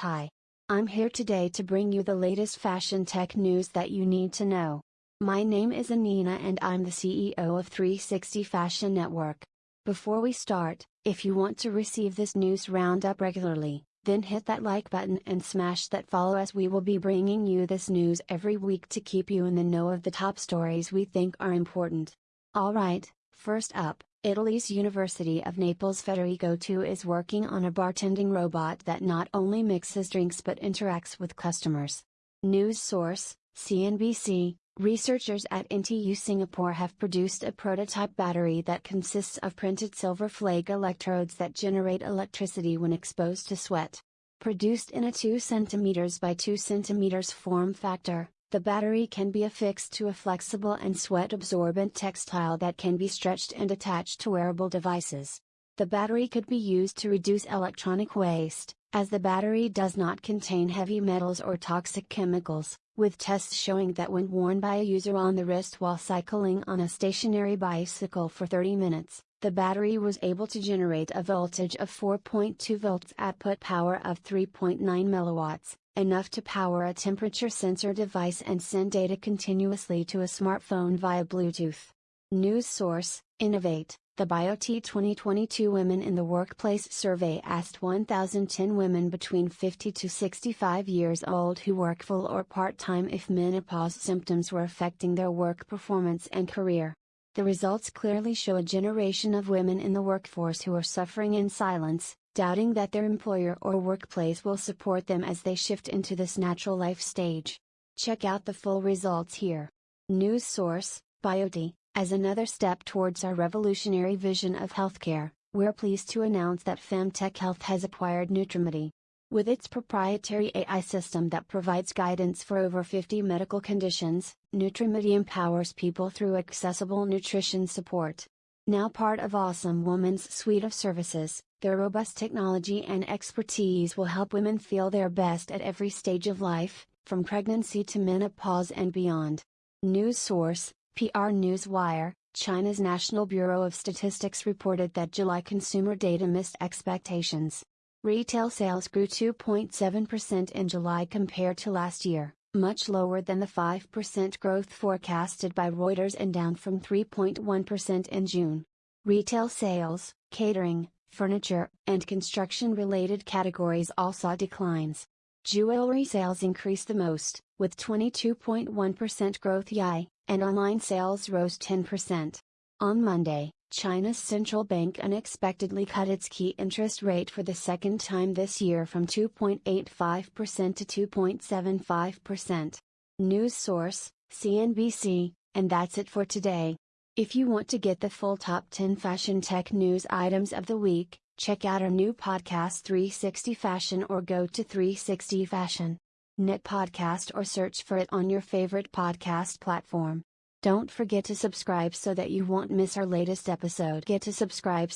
Hi. I'm here today to bring you the latest fashion tech news that you need to know. My name is Anina and I'm the CEO of 360 Fashion Network. Before we start, if you want to receive this news roundup regularly, then hit that like button and smash that follow as we will be bringing you this news every week to keep you in the know of the top stories we think are important. Alright, first up, Italy's University of Naples Federico II is working on a bartending robot that not only mixes drinks but interacts with customers. News source, CNBC, researchers at NTU Singapore have produced a prototype battery that consists of printed silver flake electrodes that generate electricity when exposed to sweat. Produced in a 2 cm by 2 cm form factor, the battery can be affixed to a flexible and sweat-absorbent textile that can be stretched and attached to wearable devices. The battery could be used to reduce electronic waste, as the battery does not contain heavy metals or toxic chemicals, with tests showing that when worn by a user on the wrist while cycling on a stationary bicycle for 30 minutes, the battery was able to generate a voltage of 4.2 volts output power of 3.9 milliwatts, enough to power a temperature sensor device and send data continuously to a smartphone via Bluetooth. News source Innovate The Biote 2022 Women in the Workplace survey asked 1,010 women between 50 to 65 years old who work full or part time if menopause symptoms were affecting their work performance and career. The results clearly show a generation of women in the workforce who are suffering in silence, doubting that their employer or workplace will support them as they shift into this natural life stage. Check out the full results here. News source Biote As another step towards our revolutionary vision of healthcare, we're pleased to announce that Femtech Health has acquired Nutrimedy. With its proprietary AI system that provides guidance for over 50 medical conditions, Nutrimedy empowers people through accessible nutrition support. Now part of Awesome Woman's suite of services, their robust technology and expertise will help women feel their best at every stage of life, from pregnancy to menopause and beyond. News source, PR Newswire, China's National Bureau of Statistics reported that July consumer data missed expectations. Retail sales grew 2.7% in July compared to last year, much lower than the 5% growth forecasted by Reuters and down from 3.1% in June. Retail sales, catering, furniture, and construction related categories all saw declines. Jewelry sales increased the most, with 22.1% growth YI, and online sales rose 10%. On Monday, China's central bank unexpectedly cut its key interest rate for the second time this year from 2.85% to 2.75%. News source, CNBC, and that's it for today. If you want to get the full top 10 fashion tech news items of the week, check out our new podcast 360 Fashion or go to 360 Fashion. Knit podcast or search for it on your favorite podcast platform. Don't forget to subscribe so that you won't miss our latest episode. Get to subscribe